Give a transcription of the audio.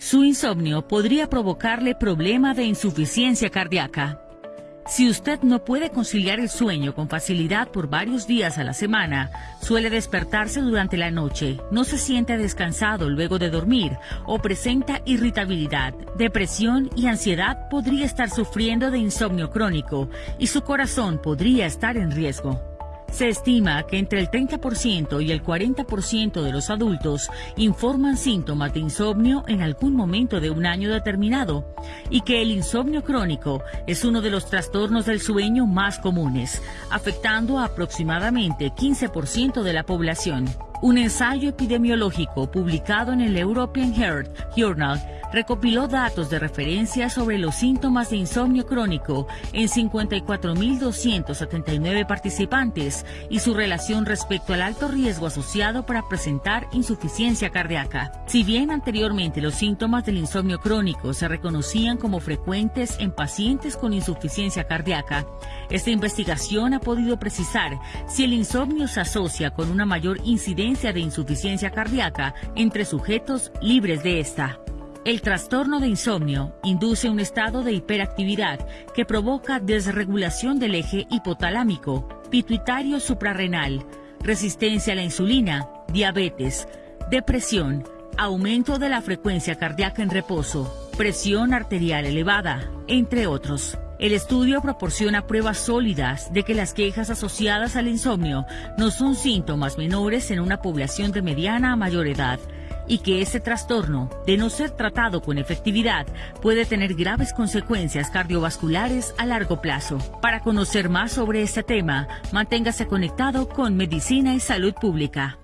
Su insomnio podría provocarle problema de insuficiencia cardíaca. Si usted no puede conciliar el sueño con facilidad por varios días a la semana, suele despertarse durante la noche, no se siente descansado luego de dormir o presenta irritabilidad, depresión y ansiedad, podría estar sufriendo de insomnio crónico y su corazón podría estar en riesgo. Se estima que entre el 30% y el 40% de los adultos informan síntomas de insomnio en algún momento de un año determinado y que el insomnio crónico es uno de los trastornos del sueño más comunes, afectando a aproximadamente 15% de la población. Un ensayo epidemiológico publicado en el European Heart Journal recopiló datos de referencia sobre los síntomas de insomnio crónico en 54.279 participantes y su relación respecto al alto riesgo asociado para presentar insuficiencia cardíaca. Si bien anteriormente los síntomas del insomnio crónico se reconocían como frecuentes en pacientes con insuficiencia cardíaca, esta investigación ha podido precisar si el insomnio se asocia con una mayor incidencia de insuficiencia cardíaca entre sujetos libres de esta. El trastorno de insomnio induce un estado de hiperactividad que provoca desregulación del eje hipotalámico, pituitario suprarrenal, resistencia a la insulina, diabetes, depresión, aumento de la frecuencia cardíaca en reposo, presión arterial elevada, entre otros. El estudio proporciona pruebas sólidas de que las quejas asociadas al insomnio no son síntomas menores en una población de mediana a mayor edad y que ese trastorno, de no ser tratado con efectividad, puede tener graves consecuencias cardiovasculares a largo plazo. Para conocer más sobre este tema, manténgase conectado con Medicina y Salud Pública.